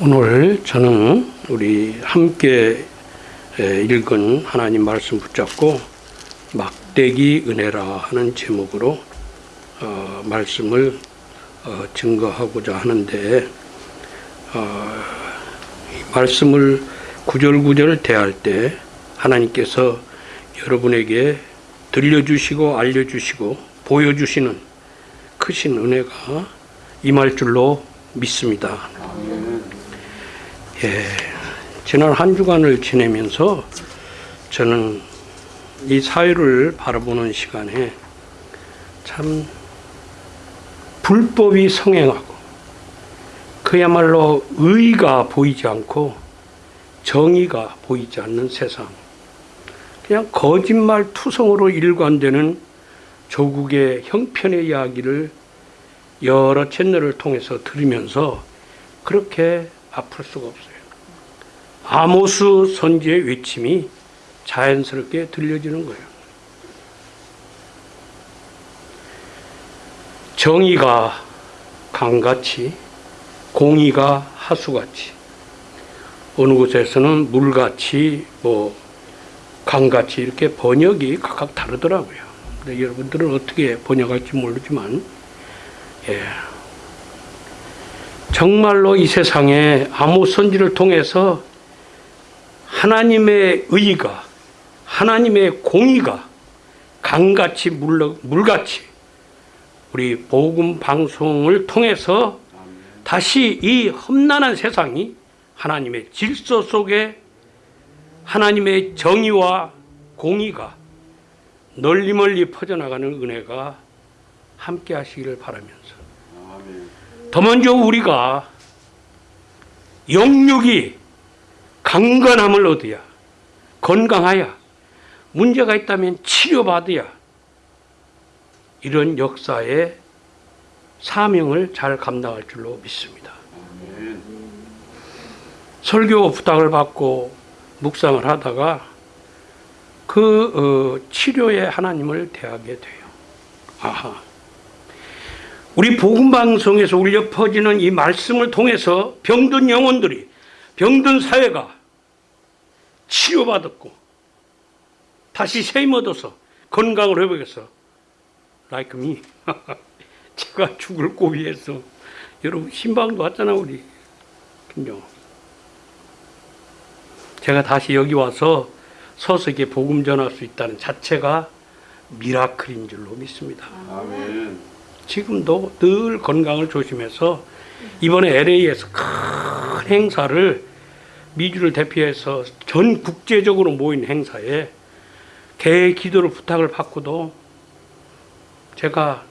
오늘 저는 우리 함께 에, 읽은 하나님 말씀 붙잡고 막대기 은혜라 하는 제목으로 어, 말씀을 어, 증거하고자 하는데 어, 이 말씀을 구절구절 대할 때 하나님께서 여러분에게 들려주시고 알려주시고 보여주시는 크신 은혜가 임할 줄로 믿습니다. 예, 지난 한 주간을 지내면서 저는 이 사회를 바라보는 시간에 참 불법이 성행하고 그야말로 의가 보이지 않고 정의가 보이지 않는 세상 그냥 거짓말 투성으로 일관되는 조국의 형편의 이야기를 여러 채널을 통해서 들으면서 그렇게 아플 수가 없어요. 아모스 선지의 외침이 자연스럽게 들려지는 거예요. 정의가 강같이 공의가 하수같이 어느 곳에서는 물같이 뭐 강같이 이렇게 번역이 각각 다르더라고요. 근데 여러분들은 어떻게 번역할지 모르지만 예. 정말로 이 세상에 아무 선지를 통해서 하나님의 의가 하나님의 공의가 강같이 물, 물같이 우리 복음 방송을 통해서 다시 이 험난한 세상이 하나님의 질서 속에 하나님의 정의와 공의가 널리 멀리 퍼져나가는 은혜가 함께 하시기를 바라면서. 더 먼저 우리가 영육이 강건함을 얻어야 건강하여 문제가 있다면 치료받아야 이런 역사의 사명을 잘 감당할 줄로 믿습니다. 설교 부탁을 받고 묵상을 하다가 그 어, 치료에 하나님을 대하게 돼요. 아하. 우리 복음 방송에서 울려 퍼지는 이 말씀을 통해서 병든 영혼들이 병든 사회가 치료받았고 다시 세임 얻어서 건강을 회복해서 like me 제가 죽을 고비에서 여러분 신방도 왔잖아 우리 김정 제가 다시 여기 와서 서석에 복음 전할 수 있다는 자체가 미라클인 줄로 믿습니다. 아멘. 지금도 늘 건강을 조심해서 이번에 LA에서 큰 행사를 미주를 대표해서 전 국제적으로 모인 행사에 개의 기도를 부탁을 받고도 제가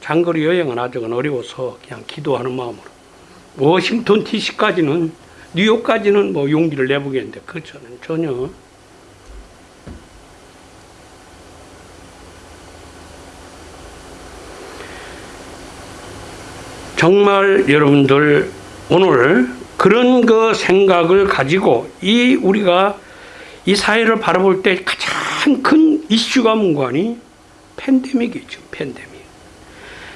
장거리 여행은 아직은 어려워서 그냥 기도하는 마음으로. 워싱턴 DC까지는 뉴욕까지는 뭐 용기를 내보겠는데 그 저는 전혀. 정말 여러분들 오늘 그런 그 생각을 가지고 이 우리가 이 사회를 바라볼 때 가장 큰 이슈가 뭔가니 팬데믹이죠. 팬데믹.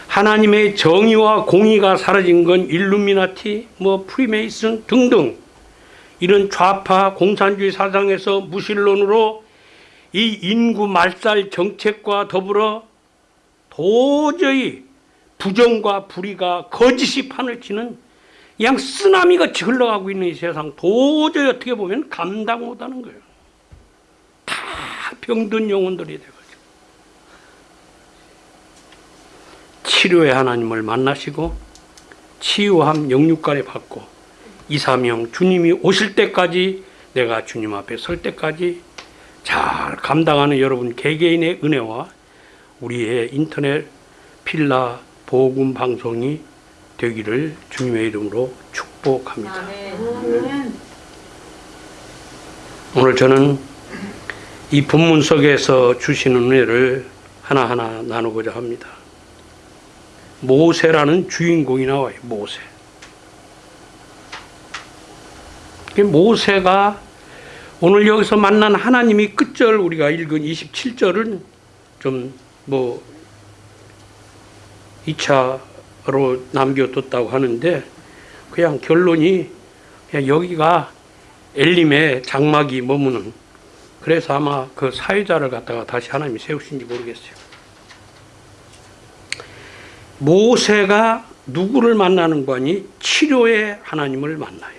하나님의 정의와 공의가 사라진 건 일루미나티, 뭐 프리메이슨 등등 이런 좌파 공산주의 사상에서 무신론으로 이 인구 말살 정책과 더불어 도저히 부정과 불의가 거짓이 판을 치는 그냥 쓰나미같이 흘러가고 있는 이 세상 도저히 어떻게 보면 감당 못하는 거예요. 다 병든 영혼들이 돼가지고 치료의 하나님을 만나시고 치유함 영육간에 받고 이사명 주님이 오실 때까지 내가 주님 앞에 설 때까지 잘 감당하는 여러분 개개인의 은혜와 우리의 인터넷 필라 복음 방송이 되기를 주님의 이름으로 축복합니다. 오늘 저는 이 본문 속에서 주시는 은혜를 하나하나 나누고자 합니다. 모세라는 주인공이 나와요. 모세. 모세가 오늘 여기서 만난 하나님이 끝절 우리가 읽은 27절은 좀 뭐 2차 로 남겨뒀다고 하는데 그냥 결론이 그냥 여기가 엘림의 장막이 머무는 그래서 아마 그 사회자를 갖다가 다시 하나님이 세우신지 모르겠어요. 모세가 누구를 만나는 거니 치료의 하나님을 만나요.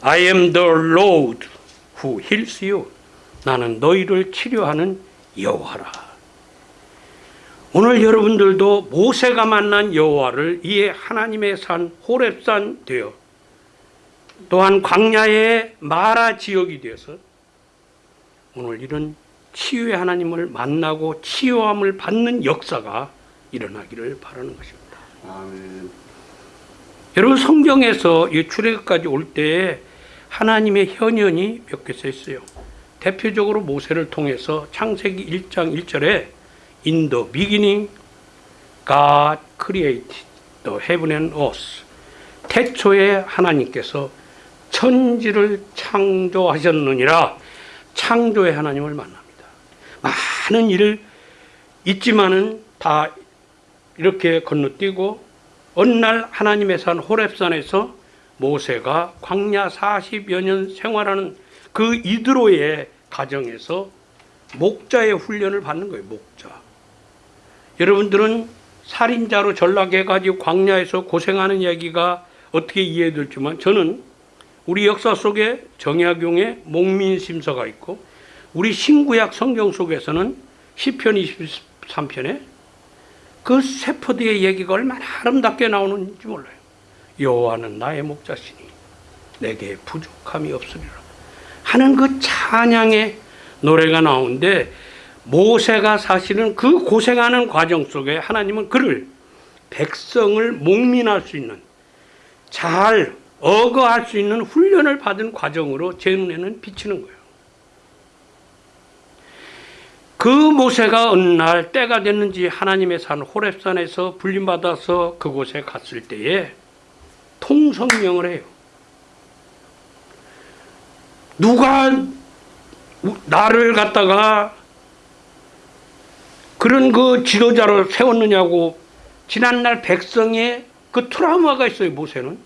I am the Lord who heals you. 나는 너희를 치료하는 여호와라. 오늘 여러분들도 모세가 만난 여호와를 이에 하나님의 산 호렙산 되어 또한 광야의 마라 지역이 되어서 오늘 이런 치유의 하나님을 만나고 치유함을 받는 역사가 일어나기를 바라는 것입니다. 아멘. 여러분 성경에서 이 출애굽까지 올 때에 하나님의 현현이 몇 개 써 있어요. 대표적으로 모세를 통해서 창세기 1장 1절에 In the beginning God created the heaven and earth. 태초에 하나님께서 천지를 창조하셨느니라 창조의 하나님을 만납니다. 많은 일을 있지만은 다 이렇게 건너뛰고 어느 날 하나님의 산 호렙산에서 모세가 광야 40여 년 생활하는 그 이드로의 가정에서 목자의 훈련을 받는 거예요. 목자. 여러분들은 살인자로 전락해가지고 광야에서 고생하는 이야기가 어떻게 이해될지만 저는 우리 역사 속에 정약용의 목민심서가 있고 우리 신구약 성경 속에서는 시편 23편에 그 세포드의 얘기가 얼마나 아름답게 나오는지 몰라요. 여호와는 나의 목자시니 내게 부족함이 없으리라 하는 그 찬양의 노래가 나오는데 모세가 사실은 그 고생하는 과정 속에 하나님은 그를 백성을 목민할 수 있는 잘 어거할 수 있는 훈련을 받은 과정으로 제 눈에는 비치는 거예요. 그 모세가 어느 날 때가 됐는지 하나님의 산 호렙산에서 불림받아서 그곳에 갔을 때에 통성명을 해요. 누가 나를 갖다가 그런 그 지도자로 세웠느냐고 지난날 백성의 그 트라우마가 있어요 모세는.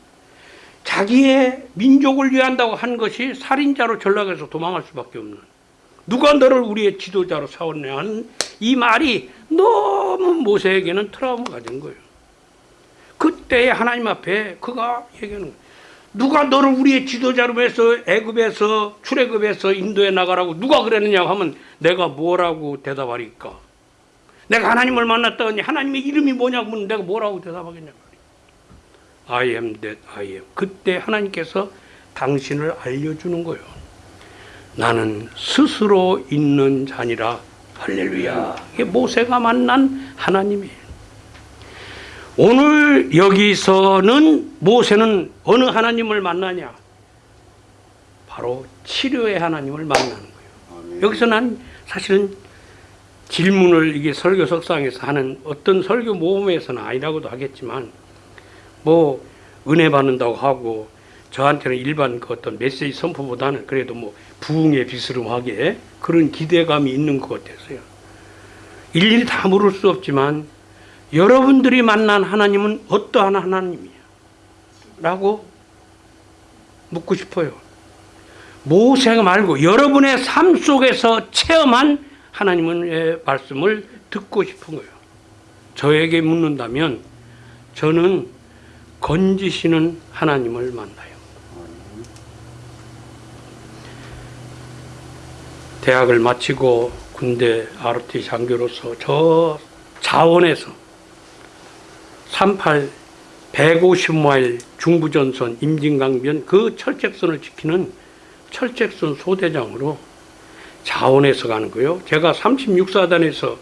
자기의 민족을 위한다고 한 것이 살인자로 전락해서 도망할 수밖에 없는. 누가 너를 우리의 지도자로 세웠냐 하는 이 말이 너무 모세에게는 트라우마가 된 거예요. 그때 하나님 앞에 그가 얘기하는 거예요. 누가 너를 우리의 지도자로 해서 애굽에서 출애굽에서 인도에 나가라고 누가 그랬느냐 하면 내가 뭐라고 대답하리까 내가 하나님을 만났더니 하나님의 이름이 뭐냐고 묻는 내가 뭐라고 대답하겠냐 I am that I am. 그때 하나님께서 당신을 알려주는 거예요. 나는 스스로 있는 자니라. 할렐루야. 이게 모세가 만난 하나님이에요. 오늘 여기서는 모세는 어느 하나님을 만나냐? 바로 치료의 하나님을 만나는 거예요. 여기서 난 사실은 질문을 이게 설교 석상에서 하는 어떤 설교 모험에서는 아니라고도 하겠지만 뭐 은혜 받는다고 하고 저한테는 일반 그 어떤 메시지 선포보다는 그래도 뭐 부흥의 비스름하게 그런 기대감이 있는 것 같아서요. 일일이 다 물을 수 없지만 여러분들이 만난 하나님은 어떠한 하나님이야? 라고 묻고 싶어요. 모세가 말고 여러분의 삶 속에서 체험한 하나님의 말씀을 듣고 싶은 거예요. 저에게 묻는다면 저는 건지시는 하나님을 만나요. 대학을 마치고 군대 ROT 장교로서 저 자원에서 38 150마일 중부전선 임진강변 그 철책선을 지키는 철책선 소대장으로 자원에서 가는 거예요. 제가 36사단에서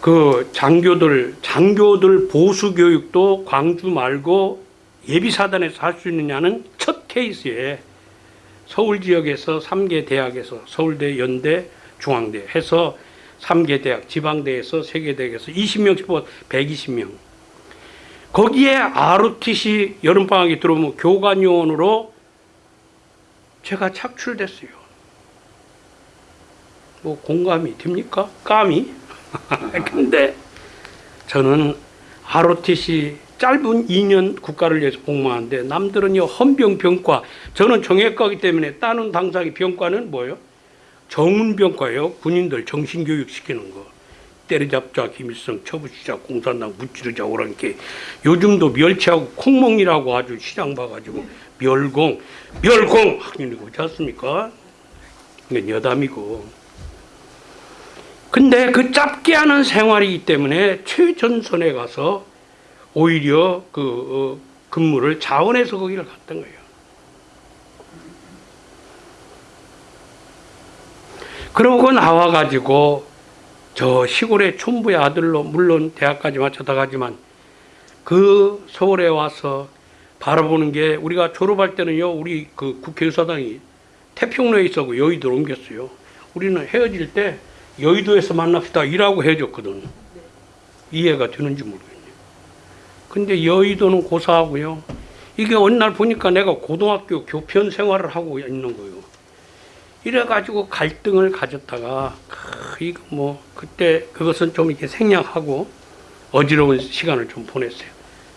그 장교들 장교들 보수 교육도 광주 말고 예비 사단에서 할 수 있느냐는 첫 케이스에 서울 지역에서 3개 대학에서 서울대, 연대, 중앙대 해서 3개 대학 지방대에서 3개 대학에서 20명씩 뽑아 120명. 거기에 ROTC 여름방학이 들어오면 교관요원으로 제가 착출됐어요. 뭐 공감이 됩니까? 감이? 근데 저는 ROTC 짧은 2년 국가를 위해서 복무하는데 남들은 요 헌병 병과 저는 정형외과이기 때문에 따는 당사의 병과는 뭐예요? 정운병과예요. 군인들 정신교육 시키는 거. 때려잡자, 김일성, 처부시자, 공산당 무찌르자, 오랑캐. 요즘도 멸치하고 콩멍이라고 아주 시장 봐가지고 멸공, 멸공! 학년이고 그렇지 않습니까? 이건 여담이고. 근데 그 짧게 하는 생활이기 때문에 최전선에 가서 오히려 그 어, 근무를 자원해서 거기를 갔던 거예요. 그러고 나와가지고 저 시골의 촌부의 아들로 물론 대학까지 마쳤다 가지만 그 서울에 와서 바라보는 게 우리가 졸업할 때는요 우리 그 국회의사당이 태평로에 있었고 여의도로 옮겼어요. 우리는 헤어질 때 여의도에서 만납시다 이라고 헤어졌거든. 이해가 되는지 모르겠네요. 근데 여의도는 고사하고요. 이게 어느 날 보니까 내가 고등학교 교편 생활을 하고 있는 거예요. 이래가지고 갈등을 가졌다가 크, 이거 뭐 그때 그것은 좀 이렇게 생략하고 어지러운 시간을 좀 보냈어요.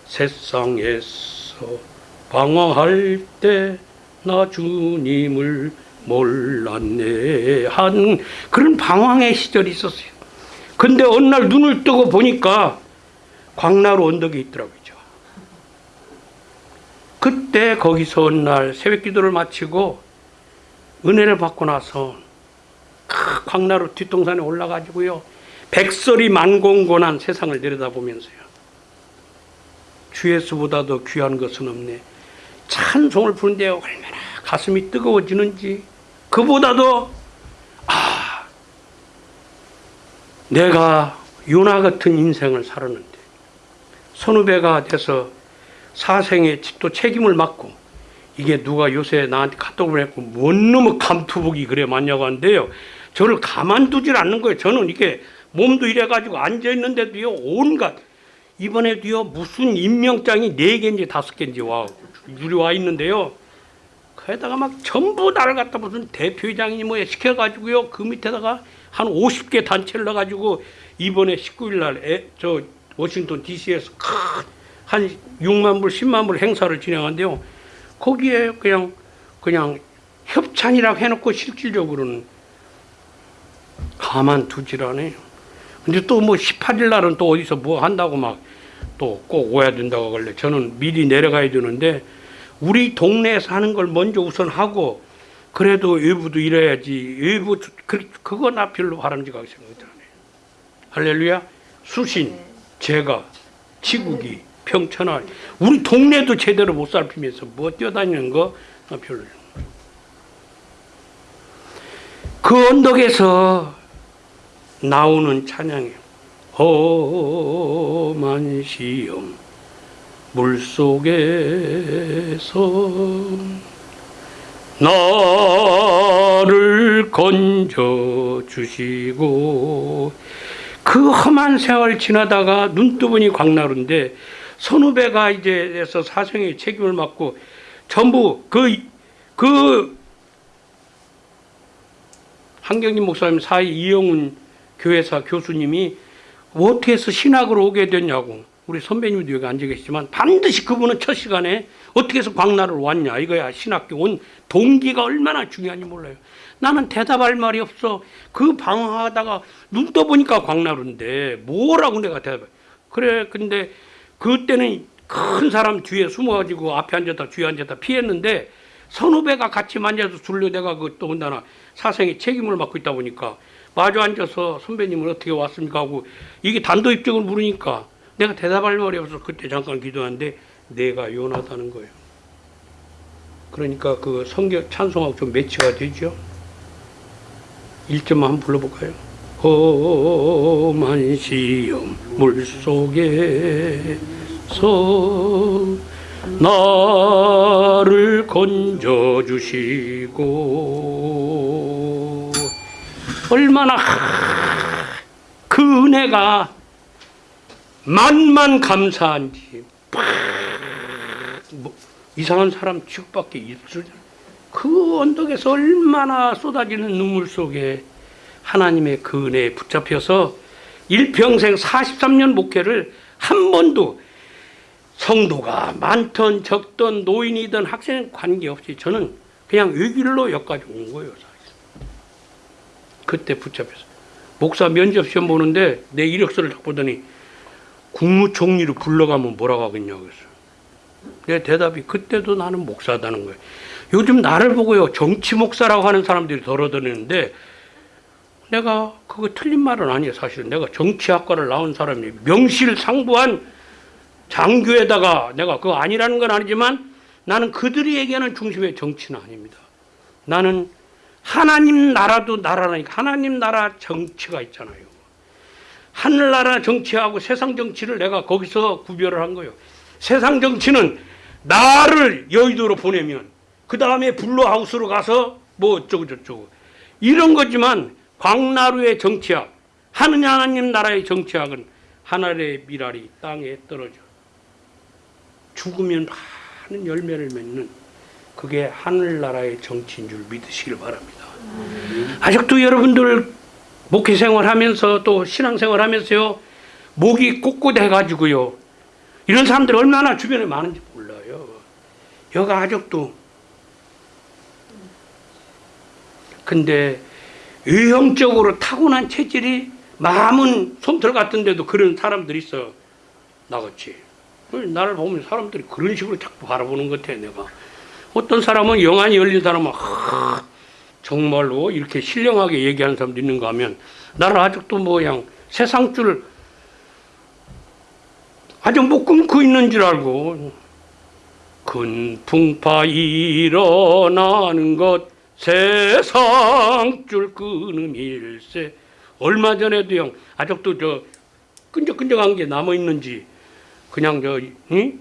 세상에서 방황할 때 나 주님을 몰랐네 한 그런 방황의 시절이 있었어요. 근데 어느 날 눈을 뜨고 보니까 광나루 언덕에 있더라고요. 그때 거기서 어느 날 새벽 기도를 마치고 은혜를 받고 나서 크, 광나루 뒷동산에 올라가지고요. 백설이 만공곤한 세상을 내려다보면서요. 주 예수보다도 귀한 것은 없네. 찬송을 부르는데 얼마나 가슴이 뜨거워지는지 그보다도 아 내가 요나 같은 인생을 살았는데 선후배가 돼서 사생의 또 책임을 맡고 이게 누가 요새 나한테 카톡을 했고 뭔 놈의 감투복이 그래 맞냐고 하는데요. 저를 가만두질 않는 거예요. 저는 이게 몸도 이래가지고 앉아있는데도요 온갖 이번에도요 무슨 임명장이 네 개인지 다섯 개인지 와 유리 와 있는데요. 거기다가 막 전부 나를 갖다 무슨 대표회장이 뭐 시켜가지고요 그 밑에다가 한 50개 단체를 넣어가지고 이번에 19일 날저 워싱턴 DC에서 한 6만 불, 10만 불 행사를 진행한대요. 거기에 그냥 그냥 협찬이라고 해놓고 실질적으로는 가만두질 않아요. 근데 또 뭐 18일 날은 또 어디서 뭐 한다고 막 또 꼭 오야 된다고 하길래 저는 미리 내려가야 되는데 우리 동네에서 하는 걸 먼저 우선 하고 그래도 외부도 일해야지. 외부 그, 그거 나 별로 바람직하게 생각하지 않아요. 할렐루야. 수신 제가 지국이 평천하 우리 동네도 제대로 못 살피면서 뭐 뛰어다니는 거? 별로. 그 언덕에서 나오는 찬양이에요. 험한 시험 물속에서 나를 건져 주시고 그 험한 세월 지나다가 눈 뜨보니 광나루인데 선후배가 이제 해서 사생의 책임을 맡고 전부 그, 그 한경림 목사님 사이 이영훈 교회사 교수님이 어떻게 해서 신학으로 오게 됐냐고 우리 선배님도 여기 앉아 계시지만 반드시 그분은 첫 시간에 어떻게 해서 광나를 왔냐 이거야. 신학교 온 동기가 얼마나 중요한지 몰라요. 나는 대답할 말이 없어. 그 방황하다가 눈 떠보니까 광나루인데 뭐라고 내가 대답해. 그래 근데 그때는 큰 사람 뒤에 숨어가지고 앞에 앉았다 뒤에 앉았다 피했는데 선후배가 같이 만져서 둘러대가 그 또 온다나 사생의 책임을 맡고 있다 보니까 마주 앉아서 선배님은 어떻게 왔습니까 하고 이게 단도 입적을 물으니까 내가 대답할 말이 없어서 그때 잠깐 기도하는데 내가 요나다는 거예요. 그러니까 그 성경 찬송하고 좀 매치가 되죠. 1점만 한번 불러볼까요? 험한 시험 물속에서 나를 건져주시고 얼마나 그 은혜가 만만 감사한지 뭐 이상한 사람 취급받기 있을 그 언덕에서 얼마나 쏟아지는 눈물 속에 하나님의 그 은혜에 붙잡혀서 일평생 43년 목회를 한 번도 성도가 많든 적든 노인이든 학생 관계없이 저는 그냥 외길로 여기까지 온 거예요. 그때 붙잡혀서 목사 면접 시험 보는데 내 이력서를 딱 보더니 국무총리로 불러가면 뭐라고 하겠냐고 그랬어요. 내 대답이 그때도 나는 목사다는 거예요. 요즘 나를 보고요 정치 목사라고 하는 사람들이 덜어드리는데 내가 그거 틀린 말은 아니에요 사실은 내가 정치학과를 나온 사람이 명실상부한 장교에다가 내가 그거 아니라는 건 아니지만 나는 그들이 얘기하는 중심의 정치는 아닙니다. 나는 하나님 나라도 나라라니까 하나님 나라 정치가 있잖아요. 하늘나라 정치하고 세상 정치를 내가 거기서 구별을 한 거예요. 세상 정치는 나를 여의도로 보내면 그 다음에 블루하우스로 가서 뭐 어쩌고 저쩌고 이런 거지만 광나루의 정치학 하느님 하나님 나라의 정치학은 하늘의 미랄이 땅에 떨어져 죽으면 많은 열매를 맺는 그게 하늘나라의 정치인 줄 믿으시길 바랍니다. 아직도 여러분들 목회 생활하면서 또 신앙 생활 하면서요 목이 꼿꼿해가지고요 이런 사람들 얼마나 주변에 많은지 몰라요. 여가 아직도. 근데 외형적으로 타고난 체질이 마음은 솜털 같은데도 그런 사람들이 있어. 나같이. 나를 보면 사람들이 그런 식으로 자꾸 바라보는 것 같아 내가. 어떤 사람은 영안이 열린 사람은 하, 정말로 이렇게 신령하게 얘기하는 사람도 있는가 하면 나를 아직도 뭐 그냥 세상 줄 아주 못 끊고 있는 줄 알고 큰 풍파 일어나는 것 세상 줄 끊음 일세 얼마 전에도 형 아직도 저 끈적끈적한 게 남아 있는지 그냥 저 응?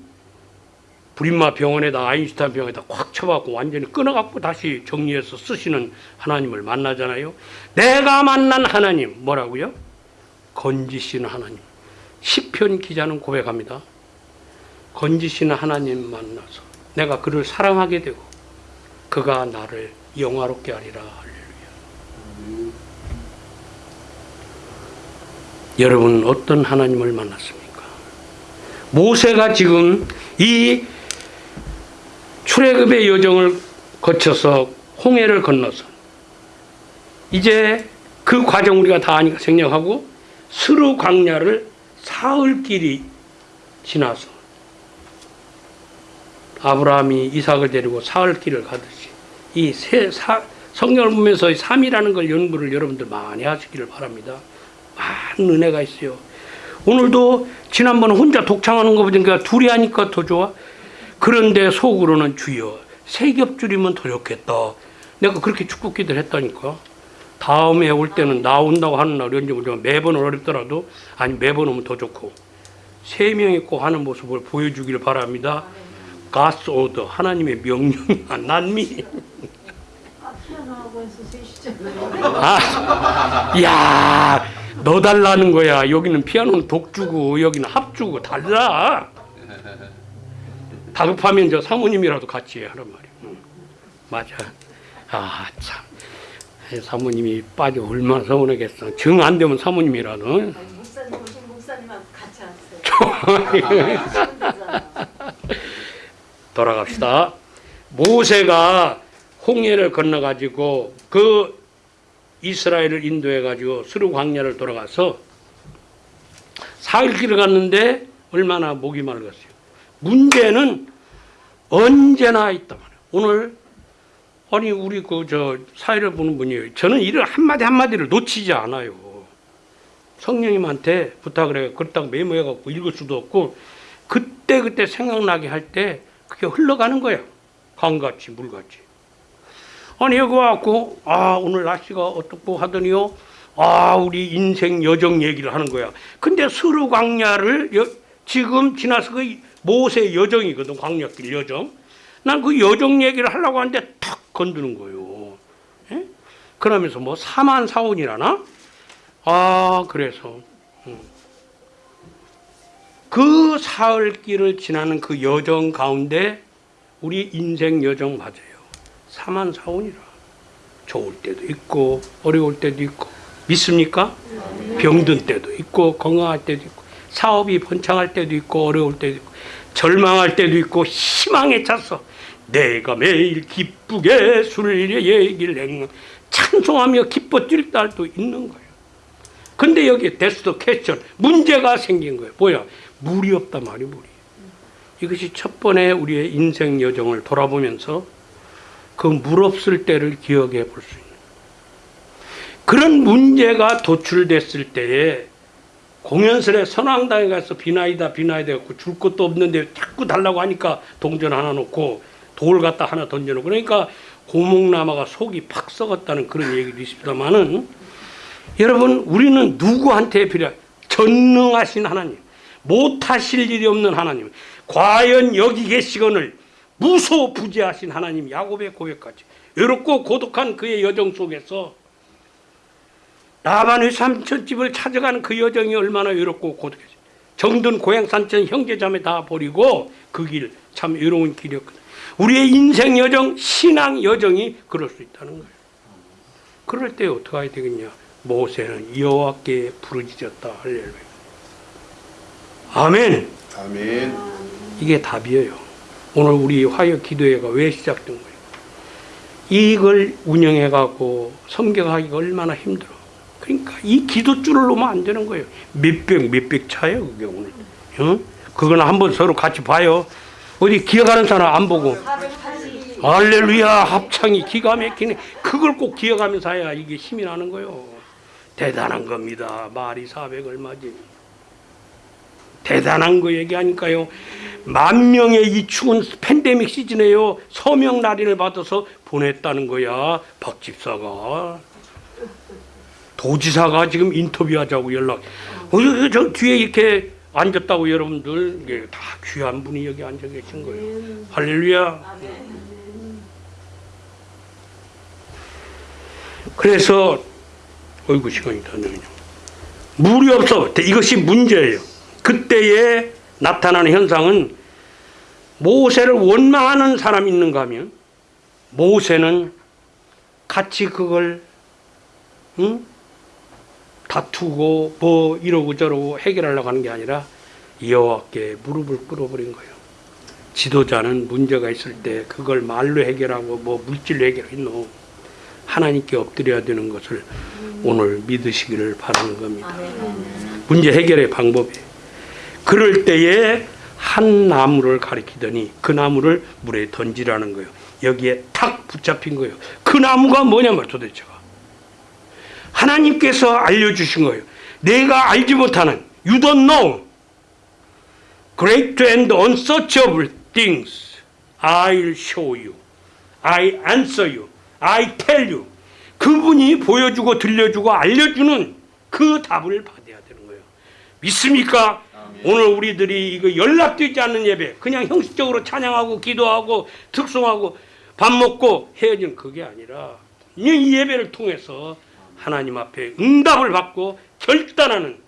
브린마 병원에다 아인슈타인 병원에다 꽉 쳐갖고 완전히 끊어갖고 다시 정리해서 쓰시는 하나님을 만나잖아요. 내가 만난 하나님 뭐라고요? 건지시는 하나님. 시편 기자는 고백합니다. 건지시는 하나님 만나서 내가 그를 사랑하게 되고 그가 나를 영화롭게 하리라 할렐루야. 여러분 어떤 하나님을 만났습니까? 모세가 지금 이 출애굽의 여정을 거쳐서 홍해를 건너서 이제 그 과정 우리가 다 아니까 생략하고 스루 광야를 사흘 길이 지나서 아브라함이 이삭을 데리고 사흘 길을 가듯이 이세 성경을 보면서 3이라는 걸 연구를 여러분들 많이 하시기를 바랍니다. 많은 은혜가 있어요. 오늘도 지난번 혼자 독창하는 거 보니까 둘이 하니까 더 좋아. 그런데 속으로는 주여 세 겹줄이면 더 좋겠다. 내가 그렇게 축복 기도를 했다니까. 다음에 올 때는 나 온다고 하는 날 오지만 매번 어렵더라도 아니 매번 오면 더 좋고 세 명이 꼭 하는 모습을 보여주기를 바랍니다. 가스 오더 하나님의 명령이야 난미. 아, 야, 너 달라는 거야. 여기는 피아노는 독주고 여기는 합주고 달라. 다급하면 저 사모님이라도 같이 하란 말이야. 응. 맞아. 아 참. 사모님이 빠져 얼마나 서운하겠어. 정 안 되면 사모님이라도. 아니, 목사님 오신 목사님하고 같이 하세요. 돌아갑시다. 모세가 홍해를 건너가지고 그 이스라엘을 인도해가지고 수르 광야를 돌아가서 사흘 길을 갔는데 얼마나 목이 맑았어요. 문제는 언제나 있단 말이에요. 오늘 아니 우리 그 저 사회를 보는 분이 저는 이를 한마디 한마디를 놓치지 않아요. 성령님한테 부탁을 해 그렇다고 메모해갖고 읽을 수도 없고 그때 그때 생각나게 할 때 그게 흘러가는 거야. 강같이 물같이. 아니 여기 와갖고 아 오늘 날씨가 어떻고 하더니요. 아 우리 인생 여정 얘기를 하는 거야. 근데 수르 광야를 여- 지금 지나서 그 모세 여정이거든 광야길 여정. 난 그 여정 얘기를 하려고 하는데 탁 건드는 거예요. 예? 그러면서 뭐 사만 사원이라나? 아 그래서 음. 그 사흘길을 지나는 그 여정 가운데 우리 인생 여정 맞아요. 사만 사원이라. 좋을 때도 있고 어려울 때도 있고 믿습니까? 병든 때도 있고 건강할 때도 있고 사업이 번창할 때도 있고 어려울 때도 있고 절망할 때도 있고 희망에 찼어. 내가 매일 기쁘게 술래 얘기를 행하 찬송하며 기뻐 뛸 날도 있는 거예요. 근데 여기 데스도 캐션 문제가 생긴 거예요. 뭐야? 물이 없단 말이에요. 물이. 이것이 첫 번에 우리의 인생 여정을 돌아보면서 그 물 없을 때를 기억해 볼 수 있는 그런 문제가 도출됐을 때에 공연설에 선왕당에 가서 비나이다 비나이다 해갖고 줄 것도 없는데 자꾸 달라고 하니까 동전 하나 놓고 돌 갖다 하나 던져놓고. 그러니까 고목나마가 속이 팍 썩었다는 그런 얘기도 있습니다만은 여러분 우리는 누구한테 필요 전능하신 하나님 못하실 일이 없는 하나님 과연 여기 계시거늘 무소부재하신 하나님 야곱의 고백까지. 외롭고 고독한 그의 여정 속에서 라반의 삼촌집을 찾아가는 그 여정이 얼마나 외롭고 고독했어요. 정든 고향 산천 형제자매 다 버리고 그 길 참 외로운 길이었거든요. 우리의 인생 여정, 신앙 여정이 그럴 수 있다는 거예요. 그럴 때 어떻게 해야 되겠냐? 모세는 여호와께 부르짖었다. 할렐루야. 아멘. 아멘. 이게 답이에요. 오늘 우리 화요 기도회가 왜 시작된 거예요? 이걸 운영해 가고 섬겨가기가 얼마나 힘들어. 그러니까 이 기도줄을 놓으면 안 되는 거예요. 몇백 몇백 차예요 그게 오늘. 어? 그거는 한번 서로 같이 봐요. 어디 기억하는 사람 안 보고. 480. 할렐루야 합창이 기가 막히네. 그걸 꼭 기억하면서 해야 이게 힘이 나는 거예요. 대단한 겁니다. 말이 400 얼마지. 대단한 거 얘기하니까요. 만 명의 이 추운 팬데믹 시즌에요. 서명 날인을 받아서 보냈다는 거야. 박 집사가. 도지사가 지금 인터뷰하자고 연락. 어, 저, 저 뒤에 이렇게 앉았다고 여러분들 이게 다 귀한 분이 여기 앉아 계신 거예요. 할렐루야. 그래서 어이구 시간이 다 되네요. 물이 없어. 이것이 문제예요. 그때에 나타나는 현상은 모세를 원망하는 사람이 있는가 하면 모세는 같이 그걸 응? 다투고 뭐 이러고 저러고 해결하려고 하는 게 아니라 여호와께 무릎을 꿇어버린 거예요. 지도자는 문제가 있을 때 그걸 말로 해결하고 뭐 물질로 해결했노 하나님께 엎드려야 되는 것을 오늘 믿으시기를 바라는 겁니다. 문제 해결의 방법이 그럴 때에 한 나무를 가리키더니 그 나무를 물에 던지라는 거예요. 여기에 탁 붙잡힌 거예요. 그 나무가 뭐냐면 도대체가 하나님께서 알려주신 거예요. 내가 알지 못하는 you don't know great and unsearchable things I'll show you I answer you I tell you 그분이 보여주고 들려주고 알려주는 그 답을 받아야 되는 거예요. 믿습니까? 오늘 우리들이 이거 연락되지 않는 예배 그냥 형식적으로 찬양하고 기도하고 특송하고 밥 먹고 헤어지는 그게 아니라 이 예배를 통해서 하나님 앞에 응답을 받고 결단하는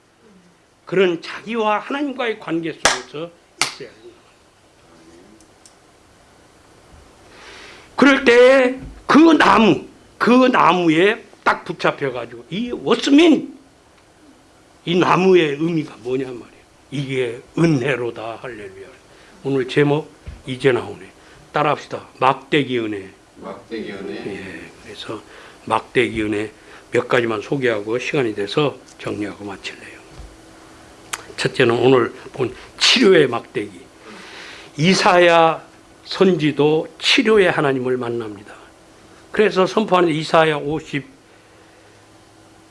그런 자기와 하나님과의 관계 속에서 있어야 합니다. 그럴 때 그 나무, 그 나무에 딱 붙잡혀 가지고 이 워스민 이 나무의 의미가 뭐냐 말이에요. 이게 은혜로다 할렐루야. 오늘 제목 이제 나오네. 따라합시다. 막대기 은혜. 막대기 은혜. 예, 그래서 막대기 은혜 몇 가지만 소개하고 시간이 돼서 정리하고 마칠래요. 첫째는 오늘 본 치료의 막대기. 이사야 선지도 치료의 하나님을 만납니다. 그래서 선포하는 이사야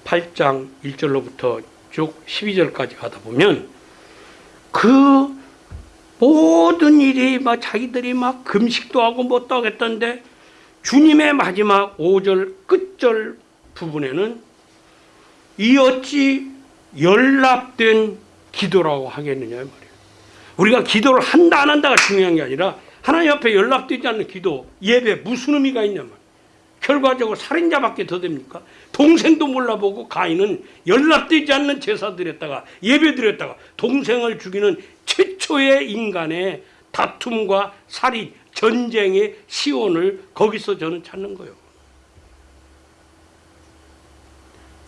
58장 1절로부터 쭉 12절까지 가다 보면 그 모든 일이 막 자기들이 막 금식도 하고 뭣도 하겠다는데 주님의 마지막 5절 끝절 부분에는 이 어찌 연락된 기도라고 하겠느냐 말이에요. 우리가 기도를 한다 안 한다가 중요한 게 아니라 하나님 앞에 연락되지 않는 기도 예배 무슨 의미가 있냐 말이에요. 결과적으로 살인자밖에 더 됩니까? 동생도 몰라보고 가인은 연락되지 않는 제사 드렸다가 예배 드렸다가 동생을 죽이는 최초의 인간의 다툼과 살인, 전쟁의 시온을 거기서 저는 찾는 거예요.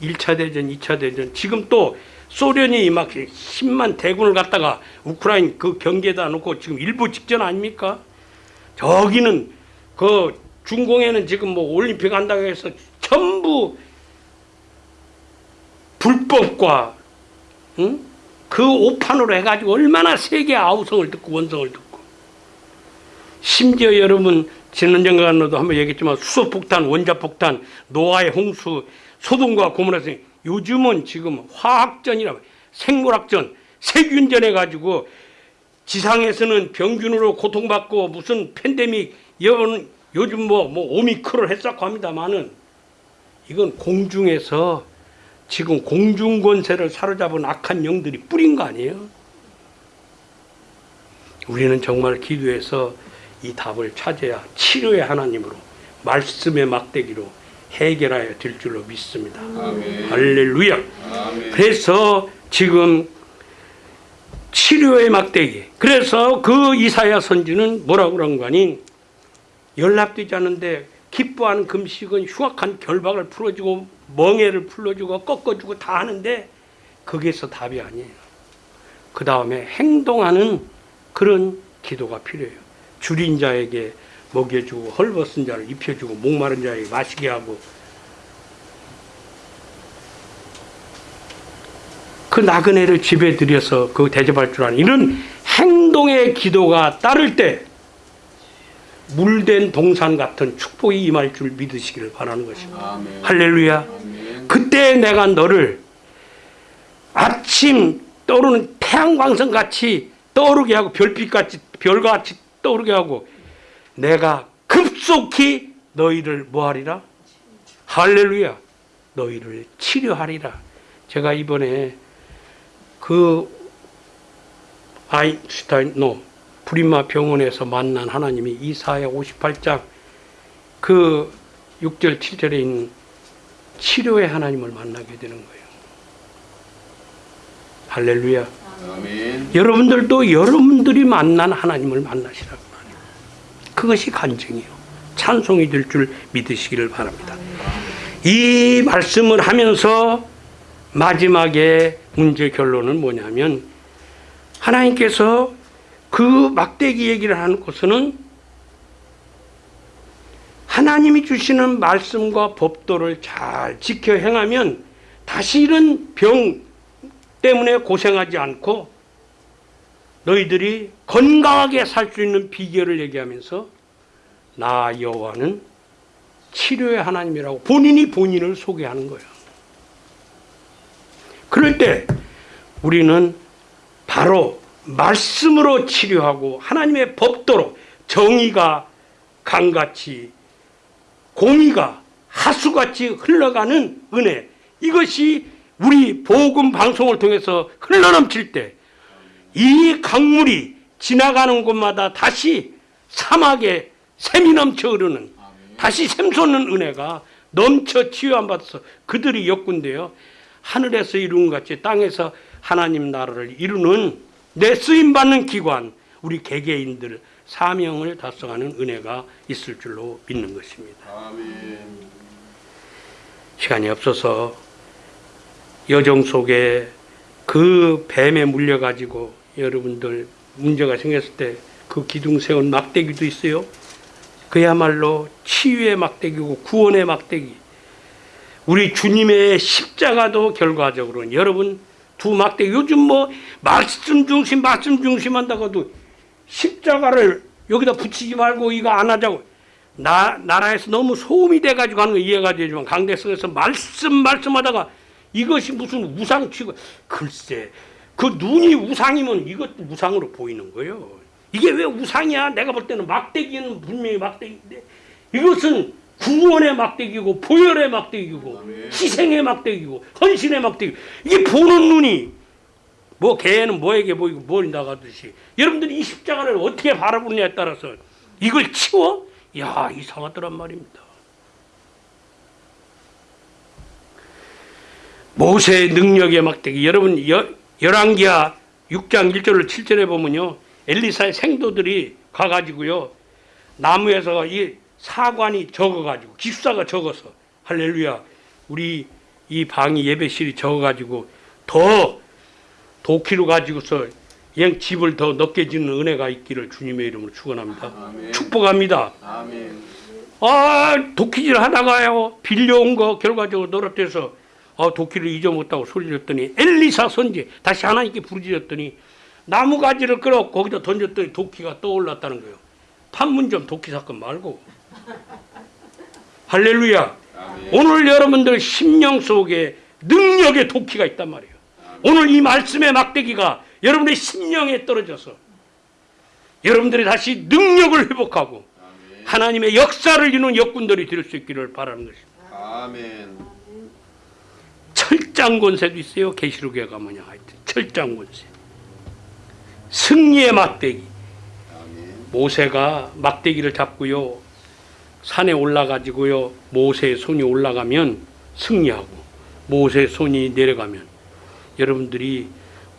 1차 대전, 2차 대전, 지금 또 소련이 막 10만 대군을 갖다가 우크라이나 그 경계에다 놓고 지금 일부 직전 아닙니까? 저기는 그 중공에는 지금 뭐 올림픽 한다고 해서 전부 불법과 응? 그 오판으로 해가지고 얼마나 세계 아우성을 듣고 원성을 듣고 심지어 여러분 지난 정간로도 한번 얘기했지만 수소폭탄, 원자폭탄, 노아의 홍수, 소돔과 고모라서 요즘은 지금 화학전이라 생물학전, 세균전 해가지고 지상에서는 병균으로 고통받고 무슨 팬데믹 여러분 요즘 뭐, 뭐 오미크론 했었고 합니다만은 이건 공중에서 지금 공중 권세를 사로잡은 악한 영들이 뿌린 거 아니에요? 우리는 정말 기도해서 이 답을 찾아야 치료의 하나님으로 말씀의 막대기로 해결하여 될 줄로 믿습니다. 아멘. 할렐루야. 아멘. 그래서 지금 치료의 막대기. 그래서 그 이사야 선지는 뭐라고 그런 거 아니? 연락되지 않는데 기뻐하는 금식은 흉악한 결박을 풀어주고 멍해를 풀어주고 꺾어주고 다 하는데 거기에서 답이 아니에요. 그 다음에 행동하는 그런 기도가 필요해요. 줄인 자에게 먹여주고 헐벗은 자를 입혀주고 목마른 자에게 마시게 하고 그 나그네를 집에 들여서 그 대접할 줄 아는 이런 행동의 기도가 따를 때 물된 동산 같은 축복이 임할 줄 믿으시기를 바라는 것입니다. 아멘. 할렐루야. 아멘. 그때 내가 너를 아침 떠오르는 태양광선 같이 떠오르게 하고 별빛 같이 별과 같이 떠오르게 하고 내가 급속히 너희를 뭐하리라? 할렐루야. 너희를 치료하리라. 제가 이번에 그 아인슈타인 노 브리마 병원에서 만난 하나님이 이사야 58장 그 6절 7절에 있는 치료의 하나님을 만나게 되는 거예요. 할렐루야. 아멘. 여러분들도 여러분들이 만난 하나님을 만나시라고. 그것이 간증이요. 찬송이 될 줄 믿으시기를 바랍니다. 이 말씀을 하면서 마지막에 문제 결론은 뭐냐면 하나님께서 그 막대기 얘기를 하는 것은 하나님이 주시는 말씀과 법도를 잘 지켜 행하면 다시 이런 병 때문에 고생하지 않고 너희들이 건강하게 살 수 있는 비결을 얘기하면서 나 여호와는 치료의 하나님이라고 본인이 본인을 소개하는 거예요. 그럴 때 우리는 바로 말씀으로 치료하고 하나님의 법도로 정의가 강같이 공의가 하수같이 흘러가는 은혜 이것이 우리 복음 방송을 통해서 흘러넘칠 때 이 강물이 지나가는 곳마다 다시 사막에 샘이 넘쳐 흐르는 다시 샘솟는 은혜가 넘쳐 치유함 받아서 그들이 역군데요 하늘에서 이룬 같이 땅에서 하나님 나라를 이루는 내 쓰임 받는 기관 우리 개개인들 사명을 달성하는 은혜가 있을 줄로 믿는 것입니다. 아멘. 시간이 없어서 여정 속에 그 뱀에 물려가지고 여러분들 문제가 생겼을 때 그 기둥 세운 막대기도 있어요. 그야말로 치유의 막대기고 구원의 막대기. 우리 주님의 십자가도 결과적으로는 여러분 두 막대기 요즘 뭐 말씀 중심 말씀 중심 한다고도 십자가를 여기다 붙이지 말고 이거 안 하자고 나, 나라에서 너무 소음이 돼가지고 하는 거 이해가 되지만 강대성에서 말씀 말씀하다가 이것이 무슨 우상 취급 글쎄 그 눈이 우상이면 이것도 우상으로 보이는 거예요 이게 왜 우상이야 내가 볼 때는 막대기는 분명히 막대기인데 이것은 구원의 막대기고 보혈의 막대기고. 희생의 막대기고 헌신의 막대기 이게 보는 눈이 뭐 개는 뭐에게 보이고 뭘 나가듯이 여러분들이 이 십자가를 어떻게 바라보느냐에 따라서 이걸 치워? 야 이상하더란 말입니다. 모세의 능력의 막대기 여러분 여, 열왕기하 6장 1절을 7절에 보면요 엘리사의 생도들이 가가지고요 나무에서 이 사관이 적어가지고 기숙사가 적어서 할렐루야 우리 이 방이 예배실이 적어가지고 더 도끼를 가지고서 영 집을 더 넓게 짓는 은혜가 있기를 주님의 이름으로 축원합니다. 축복합니다. 아멘. 아 도끼질 하다가요 빌려온 거 결과적으로 너릇돼서 아 도끼를 잊어먹었다고 소리졌더니 엘리사 선지 다시 하나님께 부르짖었더니 나무 가지를 끌어 거기다 던졌더니 도끼가 떠올랐다는 거예요. 판문점 도끼 사건 말고 할렐루야. 아멘. 오늘 여러분들 심령 속에 능력의 도끼가 있단 말이에요. 오늘 이 말씀의 막대기가 여러분의 심령에 떨어져서 여러분들이 다시 능력을 회복하고 아멘. 하나님의 역사를 이루는 역군들이 될 수 있기를 바라는 것입니다. 아멘. 철장 권세도 있어요. 계시록에 가면요. 하여튼 철장 권세. 승리의 막대기. 모세가 막대기를 잡고요. 산에 올라가지고요. 모세의 손이 올라가면 승리하고 모세의 손이 내려가면 여러분들이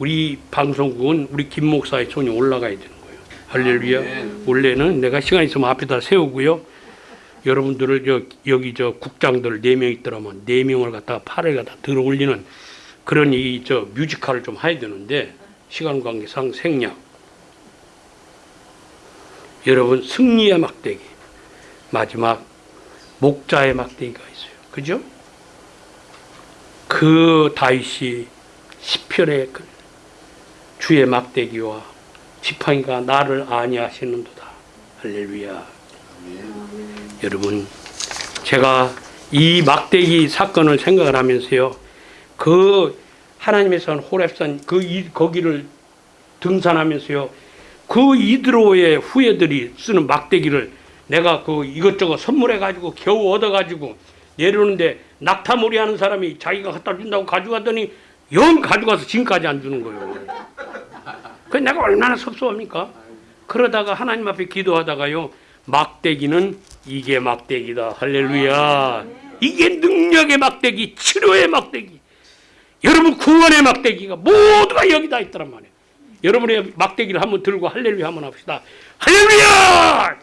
우리 방송국은 우리 김 목사의 손이 올라가야 되는 거예요. 할렐루야. 원래는 내가 시간 있으면 앞에다 세우고요. 여러분들을 저 여기 저 국장들 네명 있더라면 네 명을 갖다가 팔을 갖다 들어 올리는 그런 이 저 뮤지컬을 좀 해야 되는데 시간 관계상 생략. 여러분 승리의 막대기 마지막 목자의 막대기가 있어요. 그죠? 그 다윗이 시편의 그 주의 막대기와 지팡이가 나를 아니하시는도다. 할렐루야. 아멘. 여러분 제가 이 막대기 사건을 생각을 하면서요. 그 하나님의 산 호랩산 그 이- 거기를 등산하면서요. 그 이드로의 후예들이 쓰는 막대기를 내가 그 이것저것 선물해 가지고 겨우 얻어 가지고 내려오는데 낙타몰이 하는 사람이 자기가 갖다 준다고 가져가더니 영 가져가서 지금까지 안 주는 거예요. 그 내가 얼마나 섭섭합니까? 그러다가 하나님 앞에 기도하다가요. 막대기는 이게 막대기다. 할렐루야. 이게 능력의 막대기, 치료의 막대기. 여러분 구원의 막대기가 모두가 여기 다 있더란 말이에요. 여러분의 막대기를 한번 들고 할렐루야 한번 합시다. 할렐루야!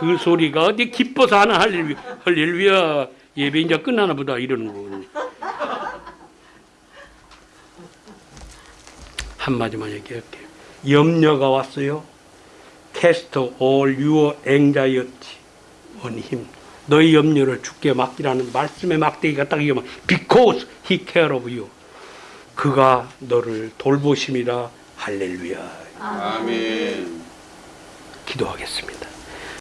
그 소리가 어디 기뻐서 하나 할렐루야. 할렐루야. 예배 이제 끝나나 보다 이러는 거거든요. 한마디만 얘기할게요. 염려가 왔어요. Cast all your anxiety on him. 너희 염려를 주께 맡기라는 말씀의 막대기가 딱 이거만 because he care of you. 그가 너를 돌보심이라 할렐루야. 아멘. 기도하겠습니다.